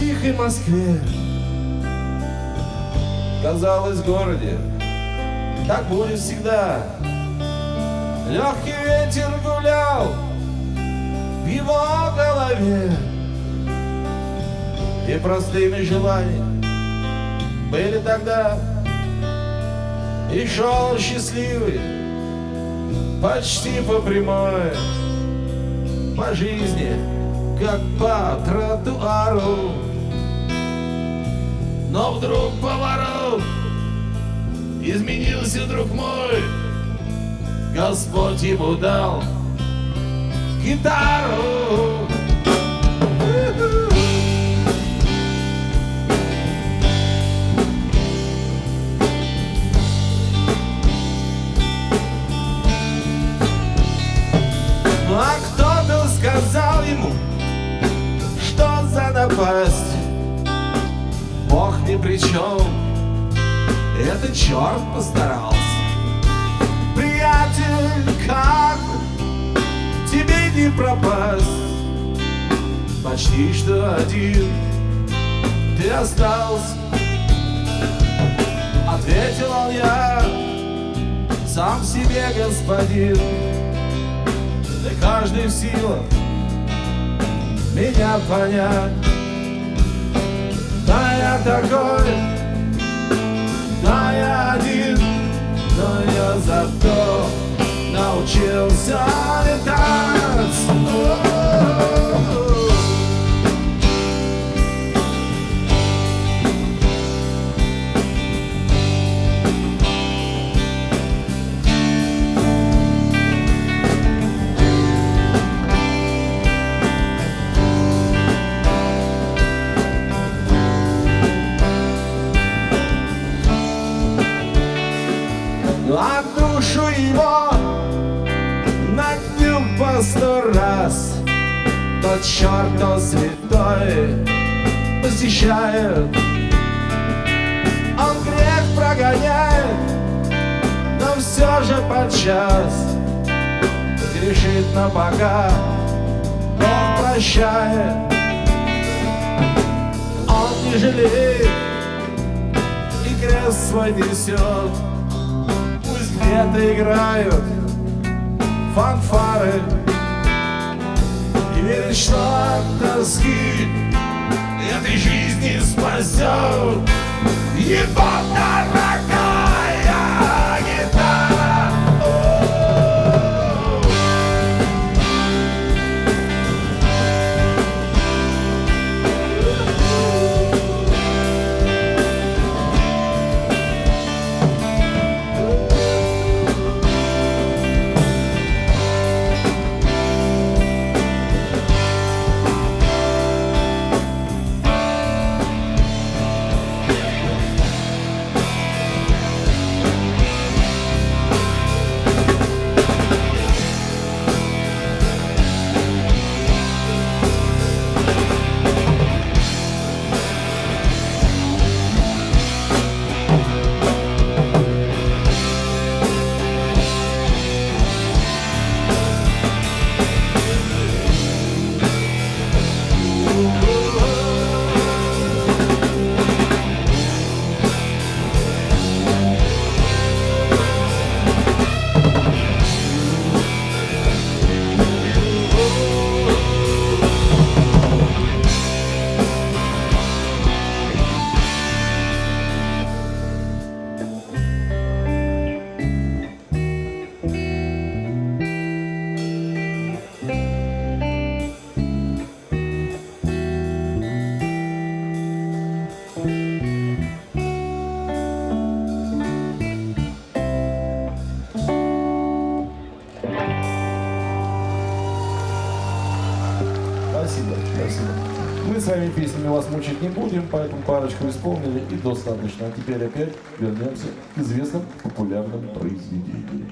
тихой Москве. Казалось, в городе так будет всегда. Легкий ветер гулял в его голове. И простыми желаниями были тогда. И шел счастливый, почти по прямой, по жизни, как по тротуару. Но вдруг поворот Изменился друг мой. Господь ему дал гитару. А кто-то сказал ему, что за напасть при чем, это черт постарался. Приятель, как тебе не пропасть, Почти что один ты остался. Ответил он я, сам себе господин, Да каждый в силах меня понять. Да я такой, да я один, но я зато научился душу его нагнем по сто раз. Тот черт, то святой посещает. Он грех прогоняет, но все же подчас Грешит, но пока Бог прощает. Он не жалеет и крест свой несет где-то играют фанфары. И верит, что от тоски этой жизни спасет. Его дорогая Спасибо, спасибо. Мы с вами песнями вас мучить не будем, поэтому парочку исполнили и достаточно. А теперь опять вернемся к известным популярным произведениям.